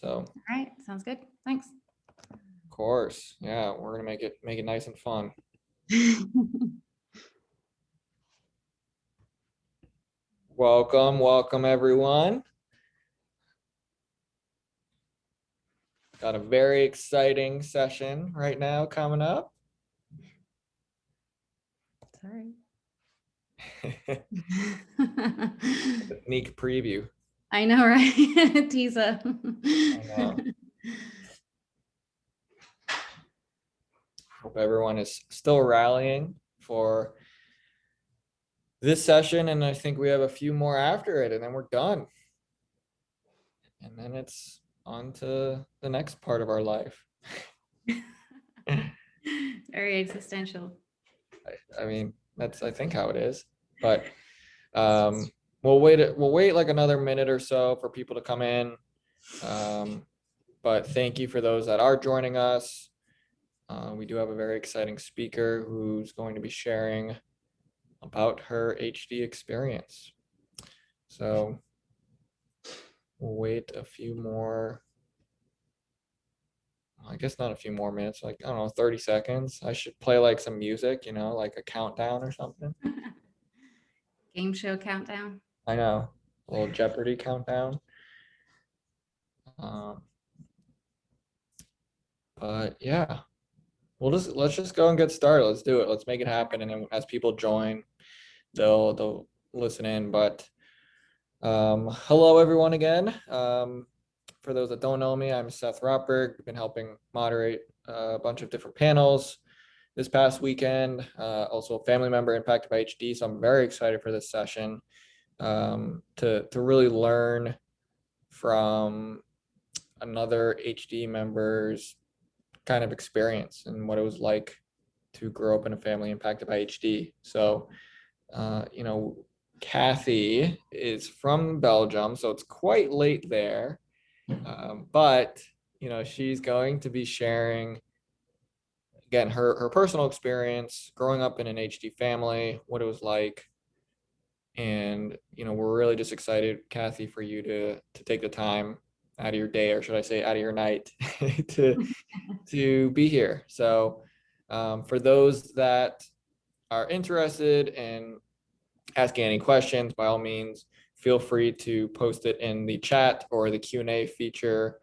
So All right, sounds good. Thanks. of course, yeah, we're gonna make it make it nice and fun. Welcome, welcome everyone. Got a very exciting session right now coming up. Sorry. Sneak preview. I know, right? Tisa. know. Hope everyone is still rallying for this session, and I think we have a few more after it, and then we're done. And then it's on to the next part of our life. Very existential. I, I mean, that's I think how it is. But um, we'll wait. We'll wait like another minute or so for people to come in. Um, but thank you for those that are joining us. Uh, we do have a very exciting speaker who's going to be sharing about her HD experience. So we'll wait a few more. I guess not a few more minutes, like, I don't know, 30 seconds. I should play like some music, you know, like a countdown or something. Game show countdown. I know, a little Jeopardy countdown. Um, but yeah, we'll just let's just go and get started. Let's do it. Let's make it happen. And then as people join, they'll they'll listen in. But um, hello everyone again. Um, for those that don't know me, I'm Seth Rotberg. I've been helping moderate a bunch of different panels this past weekend. Uh, also a family member impacted by HD, so I'm very excited for this session um, to to really learn from another HD member's kind of experience and what it was like to grow up in a family impacted by HD. So, uh, you know, Kathy is from Belgium, so it's quite late there. Um, but, you know, she's going to be sharing again her her personal experience growing up in an HD family, what it was like. And, you know, we're really just excited, Kathy, for you to to take the time out of your day, or should I say out of your night to to be here. So um, for those that are interested in asking any questions, by all means, feel free to post it in the chat or the Q&A feature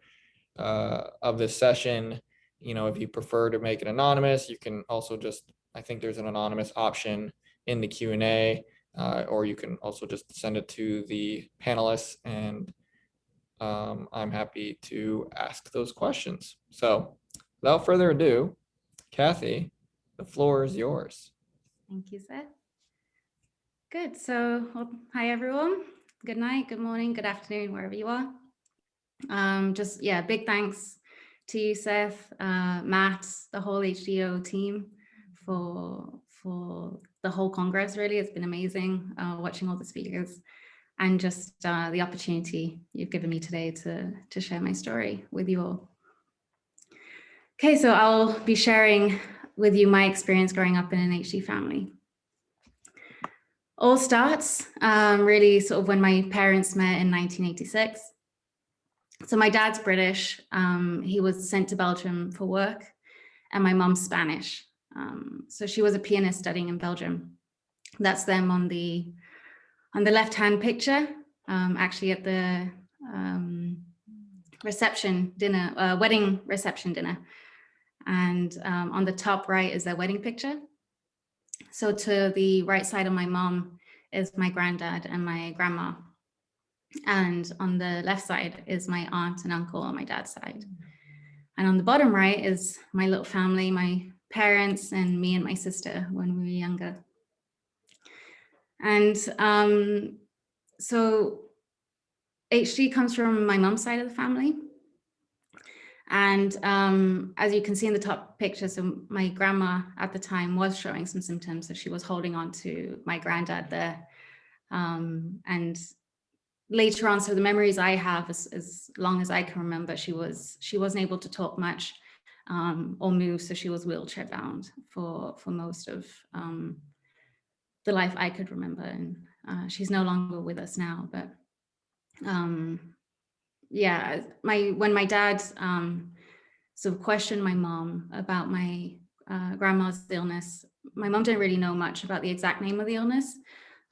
uh, of this session. You know, if you prefer to make it anonymous, you can also just, I think there's an anonymous option in the Q&A, uh, or you can also just send it to the panelists and um, I'm happy to ask those questions. So without further ado, Kathy, the floor is yours. Thank you, Seth. Good. So, well, hi, everyone. Good night, good morning, good afternoon, wherever you are. Um, just, yeah, big thanks to you, Seth, uh, Matt, the whole HDYO team for, for the whole Congress, really. It's been amazing uh, watching all the speakers and just uh, the opportunity you've given me today to, to share my story with you all. Okay, so I'll be sharing with you my experience growing up in an HD family. All starts um, really sort of when my parents met in 1986. So my dad's British, um, he was sent to Belgium for work and my mom's Spanish. Um, so she was a pianist studying in Belgium. That's them on the on the left-hand picture, um, actually at the um, reception dinner, uh, wedding reception dinner. And um, on the top right is their wedding picture. So to the right side of my mom is my granddad and my grandma. And on the left side is my aunt and uncle on my dad's side. And on the bottom right is my little family, my parents and me and my sister when we were younger. And um, so HD comes from my mom's side of the family. And um, as you can see in the top picture, so my grandma at the time was showing some symptoms. So she was holding on to my granddad there. Um, and later on, so the memories I have, as, as long as I can remember, she was she wasn't able to talk much um, or move. So she was wheelchair bound for, for most of um, the life I could remember. And uh, she's no longer with us now, but um, yeah, my when my dad um, sort of questioned my mom about my uh, grandma's illness, my mom didn't really know much about the exact name of the illness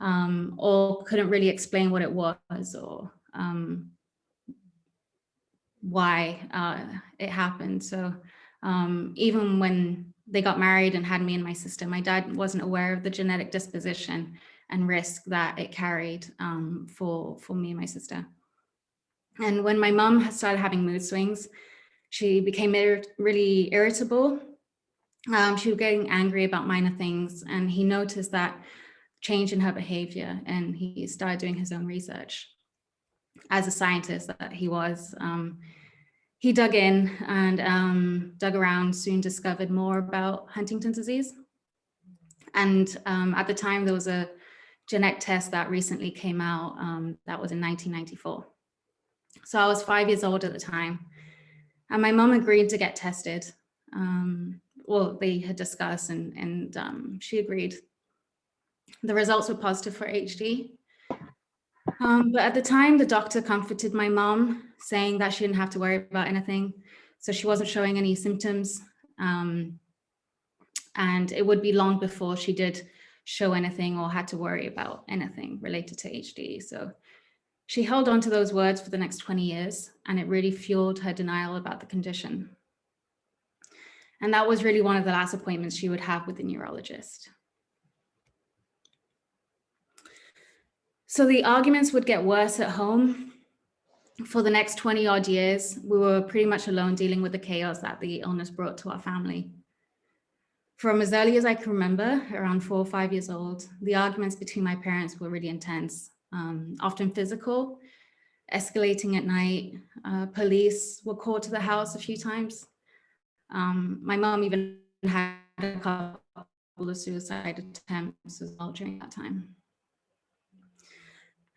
um, or couldn't really explain what it was or um, why uh, it happened. So um, even when they got married and had me and my sister, my dad wasn't aware of the genetic disposition and risk that it carried um, for, for me and my sister. And when my mom started having mood swings, she became ir really irritable. Um, she was getting angry about minor things and he noticed that change in her behavior and he started doing his own research. As a scientist that he was, um, he dug in and um, dug around, soon discovered more about Huntington's disease. And um, at the time, there was a genetic test that recently came out um, that was in 1994. So I was five years old at the time. And my mom agreed to get tested. Um, well, they had discussed and, and um, she agreed. The results were positive for HD. Um, but at the time, the doctor comforted my mom, saying that she didn't have to worry about anything. So she wasn't showing any symptoms. Um, and it would be long before she did show anything or had to worry about anything related to HD. So she held on to those words for the next 20 years, and it really fueled her denial about the condition. And that was really one of the last appointments she would have with the neurologist. So the arguments would get worse at home. For the next 20 odd years, we were pretty much alone dealing with the chaos that the illness brought to our family. From as early as I can remember, around four or five years old, the arguments between my parents were really intense um, often physical, escalating at night. Uh, police were called to the house a few times. Um, my mom even had a couple of suicide attempts as well during that time.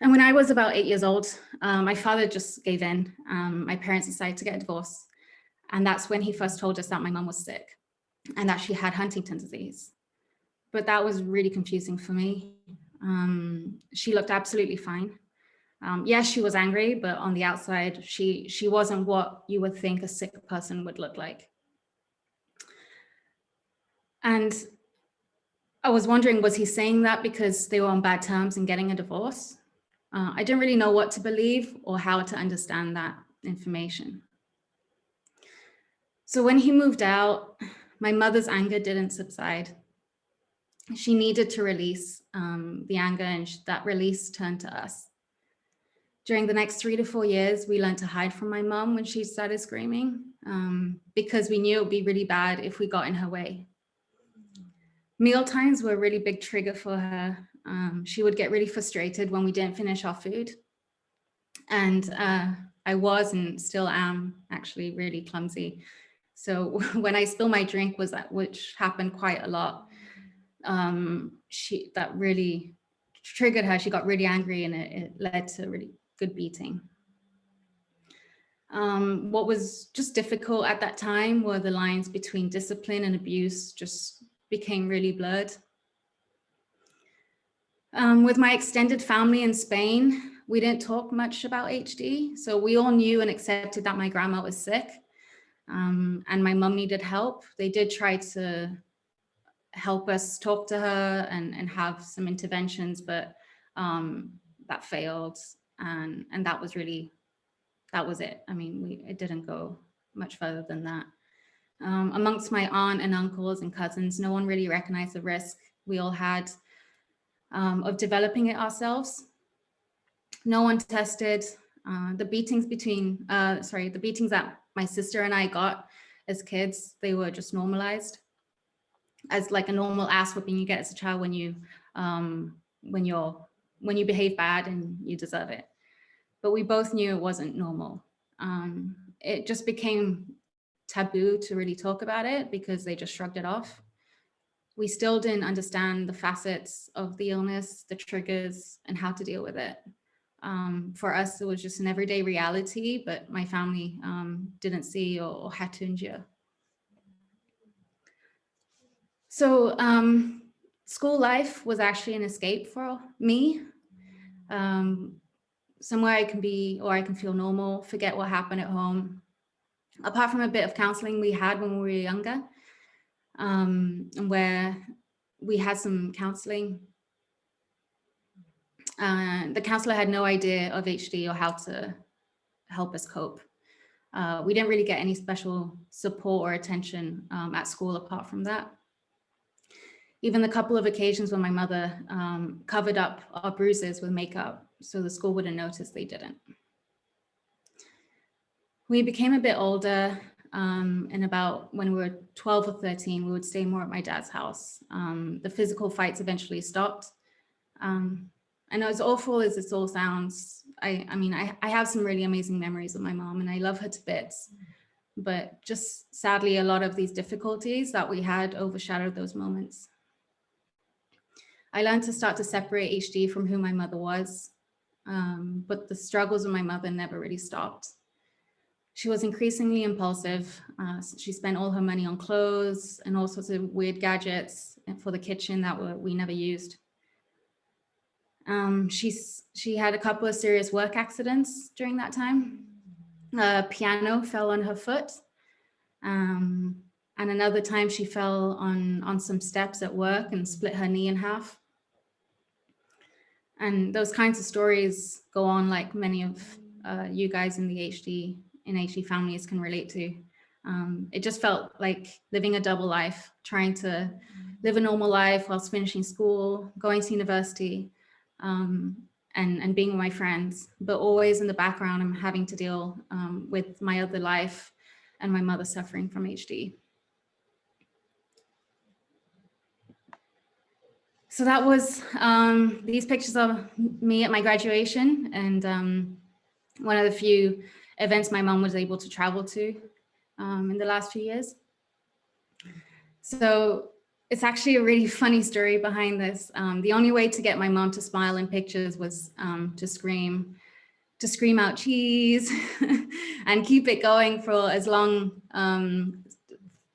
And when I was about eight years old, um, my father just gave in. Um, my parents decided to get a divorce. And that's when he first told us that my mom was sick and that she had Huntington's disease. But that was really confusing for me. Um, she looked absolutely fine. Um, yes, she was angry, but on the outside, she, she wasn't what you would think a sick person would look like. And I was wondering, was he saying that because they were on bad terms and getting a divorce? Uh, I didn't really know what to believe or how to understand that information. So when he moved out, my mother's anger didn't subside she needed to release um, the anger and that release turned to us. During the next three to four years, we learned to hide from my mom when she started screaming um, because we knew it would be really bad if we got in her way. Meal times were a really big trigger for her. Um, she would get really frustrated when we didn't finish our food. And uh, I was and still am actually really clumsy. So when I spill my drink was that, which happened quite a lot, um, she that really triggered her. She got really angry and it, it led to a really good beating. Um, what was just difficult at that time were the lines between discipline and abuse just became really blurred. Um, with my extended family in Spain, we didn't talk much about HD. So we all knew and accepted that my grandma was sick um, and my mum needed help. They did try to help us talk to her and, and have some interventions, but um, that failed. And, and that was really, that was it. I mean, we, it didn't go much further than that. Um, amongst my aunt and uncles and cousins, no one really recognized the risk we all had um, of developing it ourselves. No one tested uh, the beatings between, uh, sorry, the beatings that my sister and I got as kids, they were just normalized as like a normal ass whipping you get as a child when you um, when you're when you behave bad and you deserve it. But we both knew it wasn't normal. Um, it just became taboo to really talk about it because they just shrugged it off. We still didn't understand the facets of the illness, the triggers, and how to deal with it. Um, for us, it was just an everyday reality, but my family um, didn't see or, or had to endure. So um, school life was actually an escape for me. Um, somewhere I can be or I can feel normal, forget what happened at home. Apart from a bit of counseling we had when we were younger, um, where we had some counseling. Uh, the counselor had no idea of HD or how to help us cope. Uh, we didn't really get any special support or attention um, at school apart from that. Even the couple of occasions when my mother um, covered up our bruises with makeup so the school wouldn't notice they didn't. We became a bit older um, and about when we were 12 or 13, we would stay more at my dad's house. Um, the physical fights eventually stopped. Um, and as awful as this all sounds, I, I mean, I, I have some really amazing memories of my mom and I love her to bits. But just sadly, a lot of these difficulties that we had overshadowed those moments. I learned to start to separate HD from who my mother was, um, but the struggles of my mother never really stopped. She was increasingly impulsive. Uh, she spent all her money on clothes and all sorts of weird gadgets for the kitchen that were, we never used. Um, she's, she had a couple of serious work accidents during that time. A piano fell on her foot. Um, and another time she fell on, on some steps at work and split her knee in half. And those kinds of stories go on like many of uh, you guys in the HD, in HD families can relate to. Um, it just felt like living a double life, trying to live a normal life whilst finishing school, going to university, um, and, and being with my friends, but always in the background, I'm having to deal um, with my other life and my mother suffering from HD. So that was um, these pictures of me at my graduation and um, one of the few events my mom was able to travel to um, in the last few years. So it's actually a really funny story behind this. Um, the only way to get my mom to smile in pictures was um, to scream, to scream out cheese and keep it going for as long, um,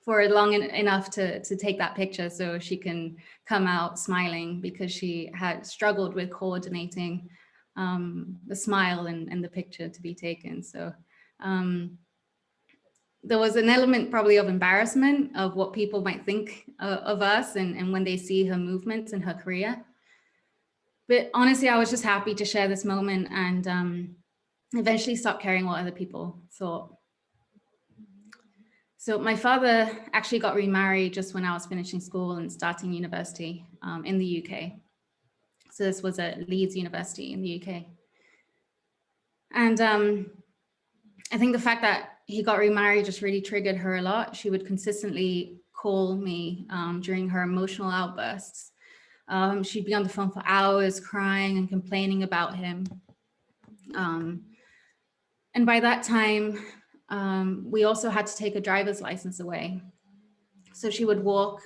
for long enough to, to take that picture so she can come out smiling because she had struggled with coordinating um, the smile and, and the picture to be taken. So um, there was an element probably of embarrassment of what people might think uh, of us and, and when they see her movements and her chorea. But honestly, I was just happy to share this moment and um, eventually stop caring what other people thought. So my father actually got remarried just when I was finishing school and starting university um, in the UK. So this was at Leeds University in the UK. And um, I think the fact that he got remarried just really triggered her a lot. She would consistently call me um, during her emotional outbursts. Um, she'd be on the phone for hours crying and complaining about him. Um, and by that time, um, we also had to take a driver's license away. So she would walk,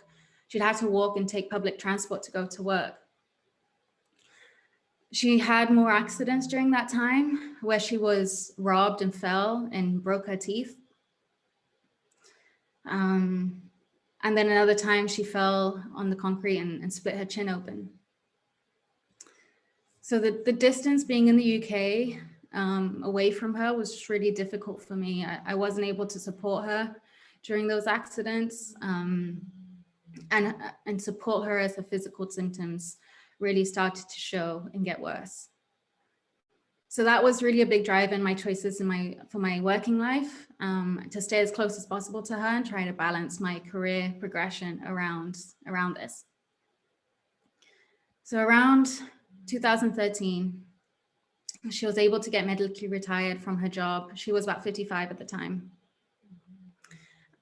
she'd have to walk and take public transport to go to work she had more accidents during that time where she was robbed and fell and broke her teeth. Um, and then another time she fell on the concrete and, and split her chin open. So the, the distance being in the UK um, away from her was really difficult for me. I, I, wasn't able to support her during those accidents um, and, and support her as her physical symptoms really started to show and get worse. So that was really a big drive in my choices in my for my working life um, to stay as close as possible to her and try to balance my career progression around around this. So around 2013, she was able to get medically retired from her job. She was about 55 at the time.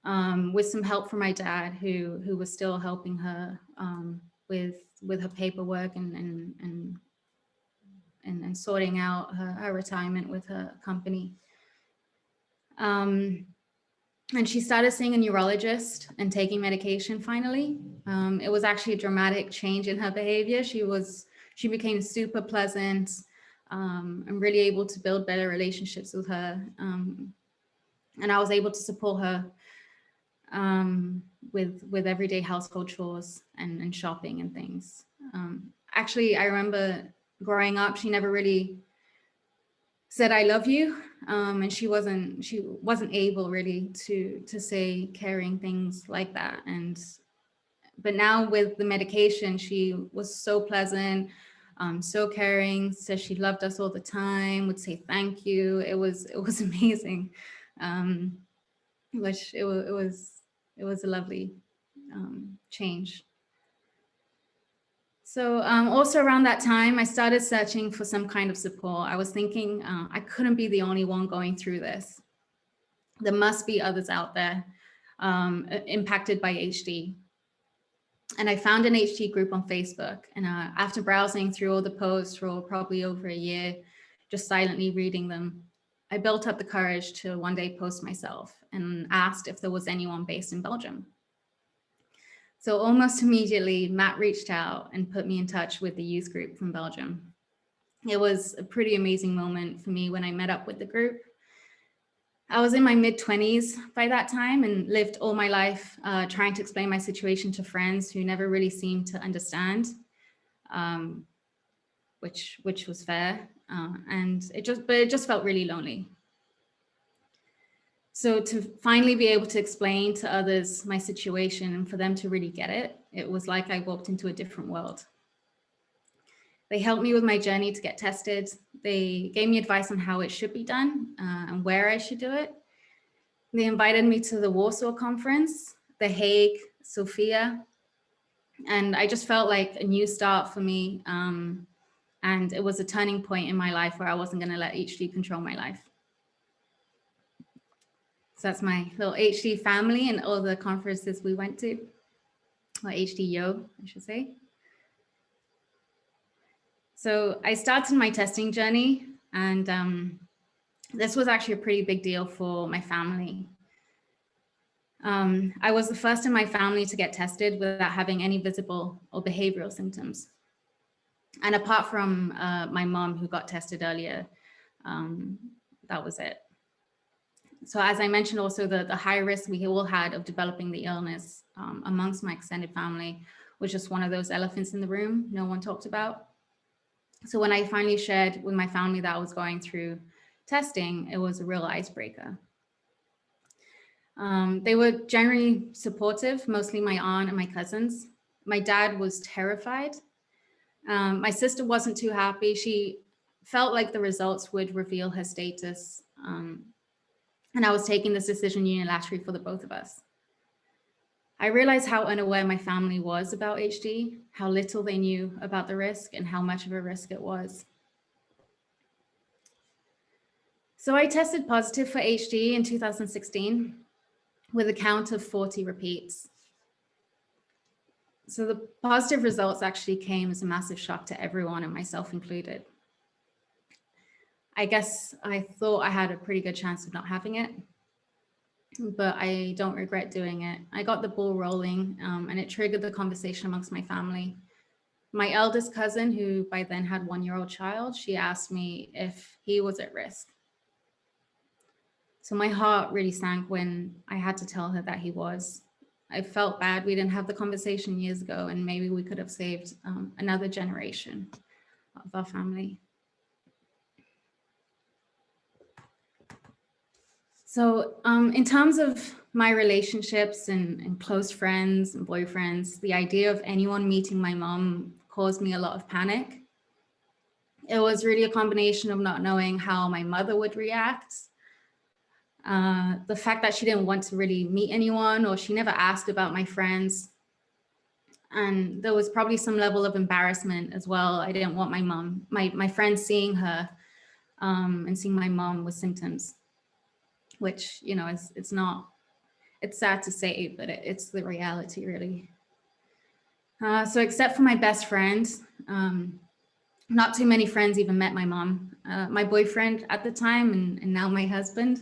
Um, with some help from my dad, who who was still helping her um, with with her paperwork and and and and, and sorting out her, her, retirement with her company. Um, and she started seeing a neurologist and taking medication finally. Um, it was actually a dramatic change in her behavior. She was, she became super pleasant um, and really able to build better relationships with her. Um, and I was able to support her um, with with everyday household chores and, and shopping and things. Um, actually, I remember growing up, she never really said I love you, um, and she wasn't she wasn't able really to to say caring things like that. And but now with the medication, she was so pleasant, um, so caring. Says she loved us all the time. Would say thank you. It was it was amazing, um, which it, it was it was a lovely um, change. So um, also around that time, I started searching for some kind of support. I was thinking uh, I couldn't be the only one going through this. There must be others out there um, impacted by HD. And I found an HD group on Facebook. And uh, after browsing through all the posts for probably over a year, just silently reading them, I built up the courage to one day post myself and asked if there was anyone based in Belgium. So almost immediately, Matt reached out and put me in touch with the youth group from Belgium. It was a pretty amazing moment for me when I met up with the group. I was in my mid 20s by that time and lived all my life uh, trying to explain my situation to friends who never really seemed to understand, um, which, which was fair. Uh, and it just, but it just felt really lonely. So to finally be able to explain to others my situation and for them to really get it, it was like I walked into a different world. They helped me with my journey to get tested. They gave me advice on how it should be done uh, and where I should do it. They invited me to the Warsaw conference, The Hague, Sofia, and I just felt like a new start for me. Um, and it was a turning point in my life where I wasn't going to let HD control my life. So that's my little HD family and all the conferences we went to, or HDYO, I should say. So I started my testing journey and um, this was actually a pretty big deal for my family. Um, I was the first in my family to get tested without having any visible or behavioral symptoms. And apart from uh, my mom who got tested earlier, um, that was it. So as I mentioned also the, the high risk we all had of developing the illness um, amongst my extended family was just one of those elephants in the room no one talked about. So when I finally shared with my family that I was going through testing, it was a real icebreaker. Um, they were generally supportive, mostly my aunt and my cousins. My dad was terrified. Um, my sister wasn't too happy. She felt like the results would reveal her status um, and I was taking this decision unilaterally for the both of us. I realized how unaware my family was about HD, how little they knew about the risk and how much of a risk it was. So I tested positive for HD in 2016 with a count of 40 repeats. So the positive results actually came as a massive shock to everyone and myself included. I guess I thought I had a pretty good chance of not having it, but I don't regret doing it. I got the ball rolling um, and it triggered the conversation amongst my family. My eldest cousin, who by then had one year old child, she asked me if he was at risk. So my heart really sank when I had to tell her that he was. I felt bad we didn't have the conversation years ago and maybe we could have saved um, another generation of our family. So um, in terms of my relationships and, and, close friends and boyfriends, the idea of anyone meeting my mom caused me a lot of panic. It was really a combination of not knowing how my mother would react. Uh, the fact that she didn't want to really meet anyone or she never asked about my friends. And there was probably some level of embarrassment as well. I didn't want my mom, my, my friends seeing her um, and seeing my mom with symptoms which, you know, is it's not, it's sad to say, but it, it's the reality really. Uh, so except for my best friend, um, not too many friends even met my mom. Uh, my boyfriend at the time and, and now my husband,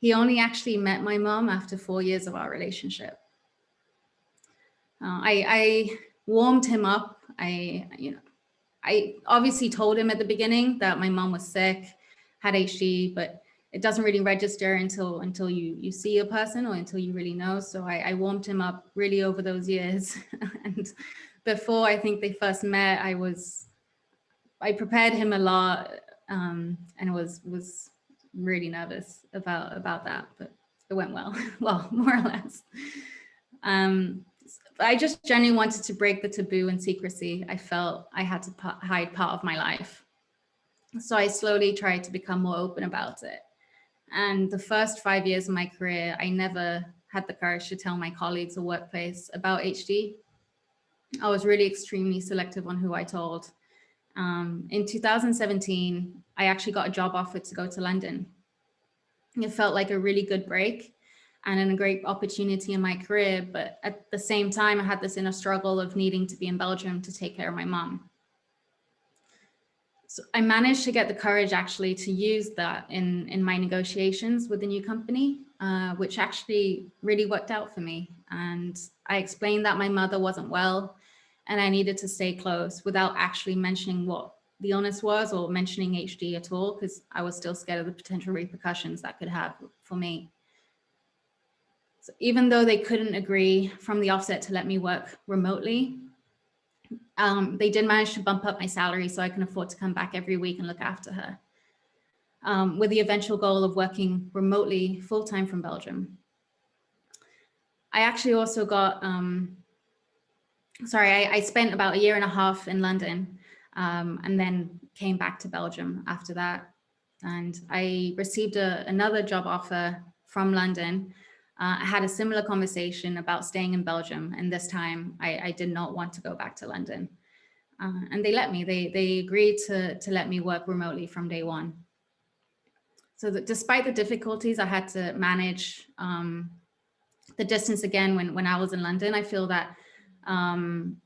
he only actually met my mom after four years of our relationship. Uh, I, I warmed him up. I, you know, I obviously told him at the beginning that my mom was sick, had HD, but it doesn't really register until until you you see a person or until you really know. So I, I warmed him up really over those years. and before I think they first met, I was I prepared him a lot um, and was was really nervous about about that, but it went well, well, more or less. Um, I just genuinely wanted to break the taboo and secrecy. I felt I had to hide part of my life. So I slowly tried to become more open about it. And the first five years of my career, I never had the courage to tell my colleagues or workplace about HD. I was really extremely selective on who I told. Um, in 2017, I actually got a job offer to go to London. It felt like a really good break and a great opportunity in my career. But at the same time, I had this inner struggle of needing to be in Belgium to take care of my mom. So I managed to get the courage actually to use that in, in my negotiations with the new company, uh, which actually really worked out for me. And I explained that my mother wasn't well and I needed to stay close without actually mentioning what the illness was or mentioning HD at all, because I was still scared of the potential repercussions that could have for me. So even though they couldn't agree from the offset to let me work remotely, um, they did manage to bump up my salary so I can afford to come back every week and look after her. Um, with the eventual goal of working remotely full-time from Belgium. I actually also got, um, sorry, I, I, spent about a year and a half in London um, and then came back to Belgium after that. And I received a, another job offer from London uh, I had a similar conversation about staying in Belgium. And this time I, I did not want to go back to London. Uh, and they let me, they, they agreed to, to let me work remotely from day one. So that despite the difficulties I had to manage um, the distance again when, when I was in London, I feel that um,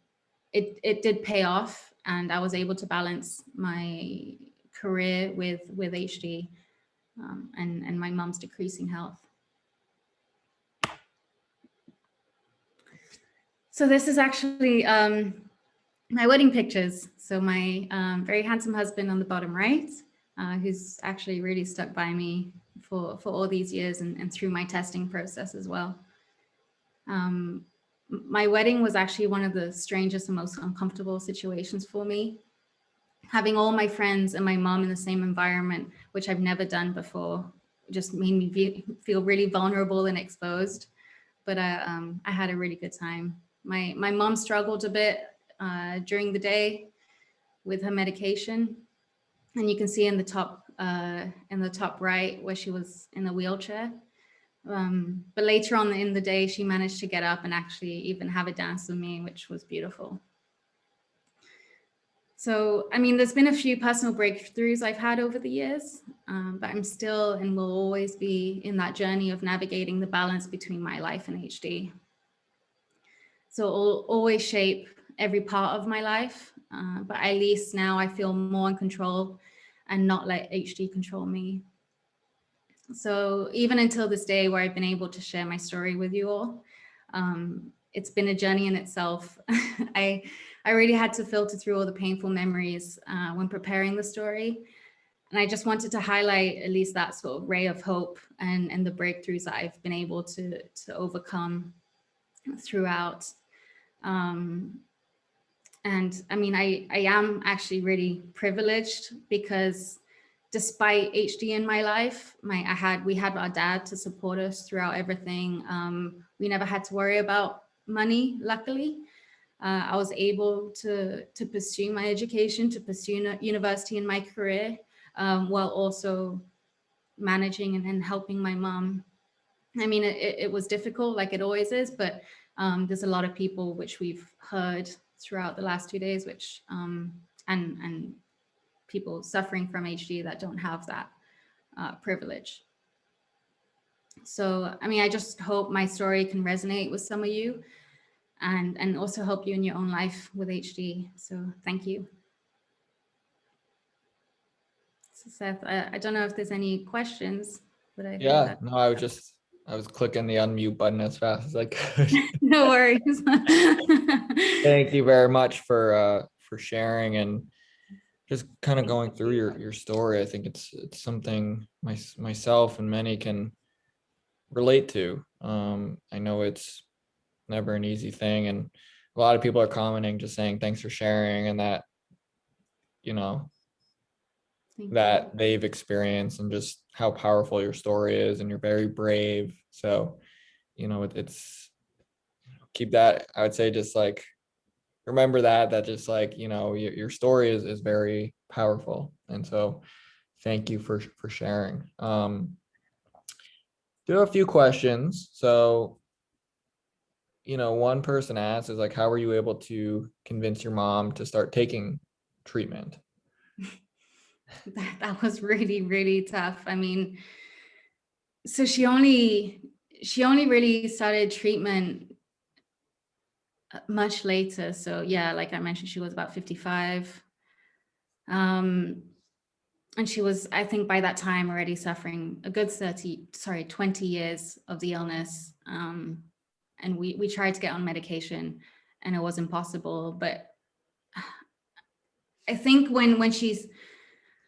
it, it did pay off and I was able to balance my career with, with HD um, and, and my mom's decreasing health. So this is actually um, my wedding pictures. So my um, very handsome husband on the bottom right, uh, who's actually really stuck by me for, for all these years and, and through my testing process as well. Um, my wedding was actually one of the strangest and most uncomfortable situations for me. Having all my friends and my mom in the same environment, which I've never done before, just made me feel really vulnerable and exposed. But I, uh, um, I had a really good time. My, my mom struggled a bit uh, during the day with her medication. And you can see in the top uh, in the top right where she was in a wheelchair. Um, but later on in the day, she managed to get up and actually even have a dance with me, which was beautiful. So, I mean, there's been a few personal breakthroughs I've had over the years, um, but I'm still and will always be in that journey of navigating the balance between my life and HD. So it'll always shape every part of my life. Uh, but at least now I feel more in control and not let HD control me. So even until this day where I've been able to share my story with you all, um, it's been a journey in itself. I, I really had to filter through all the painful memories uh, when preparing the story. And I just wanted to highlight at least that sort of ray of hope and, and the breakthroughs that I've been able to, to overcome throughout. Um, and I mean, I, I am actually really privileged because despite HD in my life, my I had we had our dad to support us throughout everything. Um, we never had to worry about money, luckily. Uh, I was able to, to pursue my education, to pursue university in my career, um, while also managing and, and helping my mom. I mean, it, it was difficult like it always is, but um, there's a lot of people which we've heard throughout the last two days, which um, and and people suffering from HD that don't have that uh, privilege. So, I mean, I just hope my story can resonate with some of you and, and also help you in your own life with HD. So thank you. So Seth, I, I don't know if there's any questions, but I yeah, no, I was just I was clicking the unmute button as fast as I could. no worries. Thank you very much for uh, for sharing and just kind of going through your your story. I think it's it's something my myself and many can relate to. Um, I know it's never an easy thing, and a lot of people are commenting, just saying thanks for sharing, and that you know That they've experienced and just how powerful your story is and you're very brave. So, you know, it, it's keep that, I would say just like remember that that just like, you know, your, your story is is very powerful. And so thank you for for sharing. Um do a few questions. So you know, one person asked is like, how were you able to convince your mom to start taking treatment? That, that was really, really tough. I mean, so she only, she only really started treatment uh, much later. So yeah, like I mentioned, she was about 55. Um, and she was, I think by that time already suffering a good 30, sorry, 20 years of the illness. Um, and we, we tried to get on medication and it was impossible. But I think when, when she's,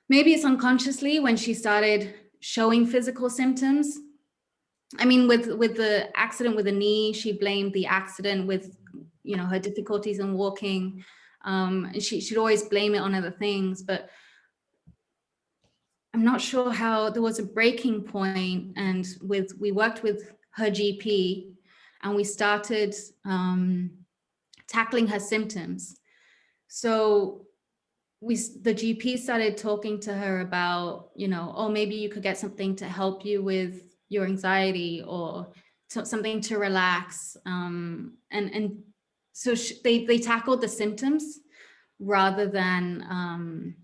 maybe it's unconsciously when she started showing physical symptoms. I mean, with, with the accident with the knee, she blamed the accident with, you know, her difficulties in walking. Um, and she should always blame it on other things, but I'm not sure how there was a breaking point and with, we worked with her GP and we started um, tackling her symptoms. So we, the GP started talking to her about, you know, oh, maybe you could get something to help you with your anxiety or something to relax. Um, and, and so they, they tackled the symptoms rather than um,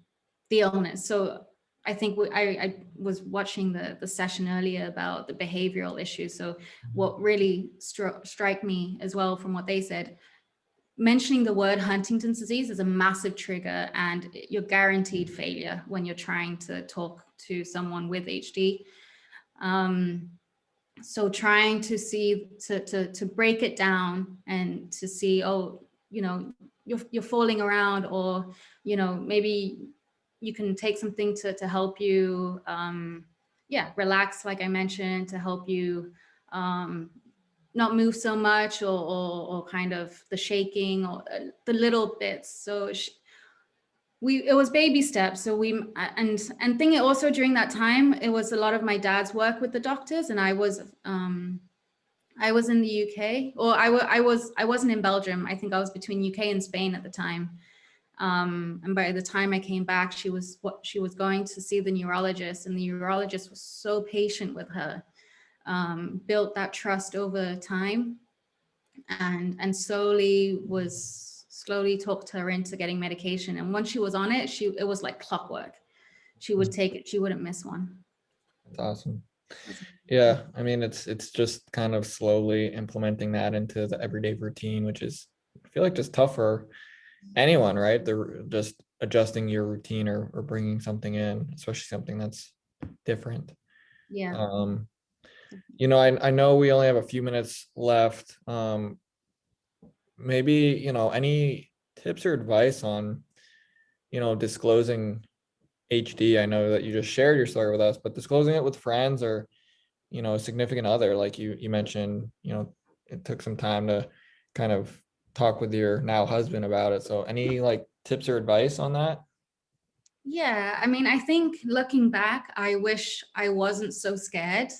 the illness. So I think we, I, I, was watching the, the session earlier about the behavioral issues. So what really stri strike me as well from what they said mentioning the word Huntington's disease is a massive trigger and you're guaranteed failure when you're trying to talk to someone with HD. Um, so trying to see, to, to, to break it down and to see, oh, you know, you're, you're falling around or, you know, maybe you can take something to, to help you, um, yeah, relax, like I mentioned, to help you um, not move so much or, or, or kind of the shaking or uh, the little bits. So she, we it was baby steps. So we and and thing also during that time it was a lot of my dad's work with the doctors and i was um i was in the uk or i, I was i wasn't in belgium. I think i was between uk and spain at the time. Um and by the time i came back she was what she was going to see the neurologist and the neurologist was so patient with her um, built that trust over time and, and slowly was slowly talked her into getting medication. And once she was on it, she it was like clockwork. She would take it, she wouldn't miss one. That's awesome. Yeah, I mean, it's it's just kind of slowly implementing that into the everyday routine, which is I feel like just tough for anyone, right? They're just adjusting your routine or, or bringing something in, especially something that's different. Yeah. Um, you know, I, I know we only have a few minutes left. Um, maybe, you know, any tips or advice on, you know, disclosing HD? I know that you just shared your story with us, but disclosing it with friends or, you know, a significant other, like you, you mentioned, you know, it took some time to kind of talk with your now husband about it. So any like tips or advice on that? Yeah, I mean, I think looking back, I wish I wasn't so scared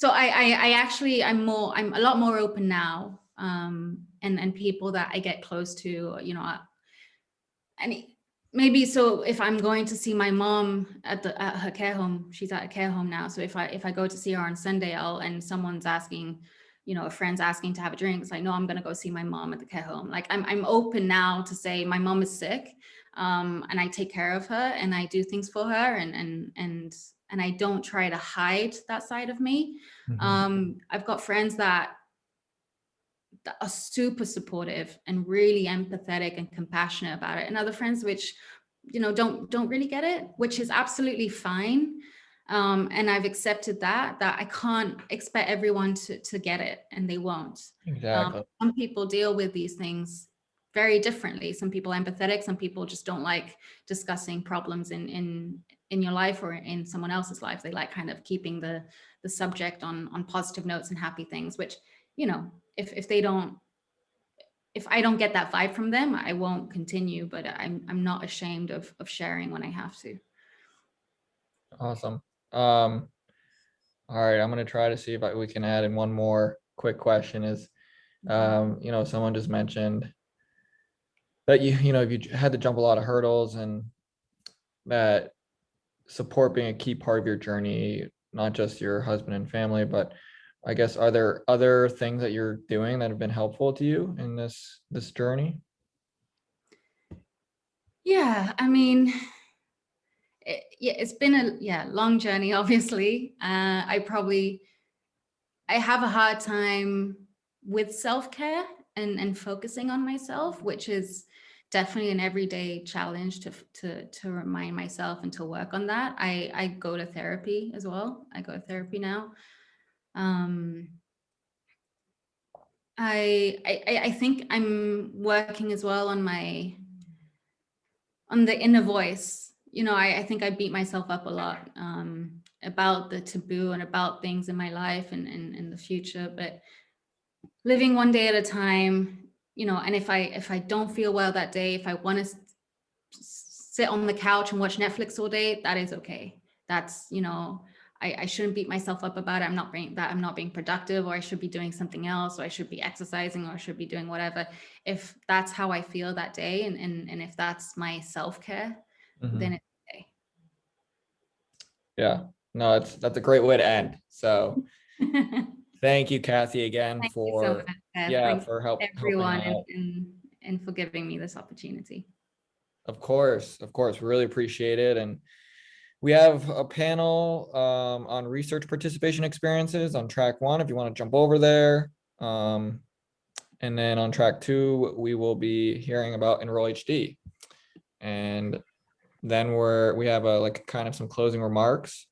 so I, I, I actually, I'm more, I'm a lot more open now. Um, and, and people that I get close to, you know, and maybe so if I'm going to see my mom at the at her care home, she's at a care home now. So if I if I go to see her on Sunday, I'll and someone's asking, you know, a friend's asking to have a drink, it's like, no, I'm gonna go see my mom at the care home. Like I'm I'm open now to say my mom is sick, um, and I take care of her and I do things for her and and and and I don't try to hide that side of me. Mm -hmm. um, I've got friends that, that are super supportive and really empathetic and compassionate about it, and other friends which, you know, don't don't really get it, which is absolutely fine. Um, and I've accepted that that I can't expect everyone to to get it, and they won't. Exactly. Um, some people deal with these things very differently. Some people are empathetic, some people just don't like discussing problems in in in your life or in someone else's life. They like kind of keeping the the subject on on positive notes and happy things, which, you know, if if they don't if I don't get that vibe from them, I won't continue, but I'm I'm not ashamed of of sharing when I have to. awesome. Um, all right, I'm gonna try to see if I, we can add in one more quick question is, um, you know, someone just mentioned that you, you know, if you had to jump a lot of hurdles and that support being a key part of your journey, not just your husband and family, but I guess, are there other things that you're doing that have been helpful to you in this, this journey? Yeah, I mean, it, yeah, it's been a yeah long journey. Obviously, uh, I probably I have a hard time with self care and and focusing on myself, which is definitely an everyday challenge to to to remind myself and to work on that. I I go to therapy as well. I go to therapy now. Um, I I I think I'm working as well on my on the inner voice you know I, I think i beat myself up a lot um, about the taboo and about things in my life and in the future but living one day at a time you know and if i if i don't feel well that day if i want to sit on the couch and watch netflix all day that is okay that's you know I, I shouldn't beat myself up about it. I'm not being that I'm not being productive, or I should be doing something else, or I should be exercising, or I should be doing whatever. If that's how I feel that day, and and, and if that's my self care, Mhm. then it's okay. Yeah, no, that's that's a great way to end. So thank you, Kathy, again Thank for, Beth. yeah, for help. helping everyone, and, and and for giving me this opportunity. Of course, of course, we really appreciate it. And we have a panel um, on research participation experiences on track one, if you want to jump over there. Um, and then on track two, we will be hearing about Enroll HD. And then we're, we have a like kind of some closing remarks.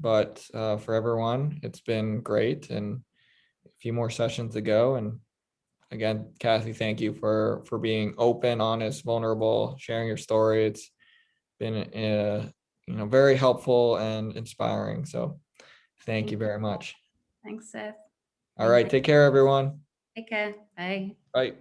But uh, for everyone, it's been great and few more sessions to go. And again, Kathy, thank you for, for being open, honest, vulnerable, sharing your story. It's been, uh, you know, very helpful and inspiring. So thank you very much. Thanks, Seth. All right, take care, everyone. Take care. Bye. Bye.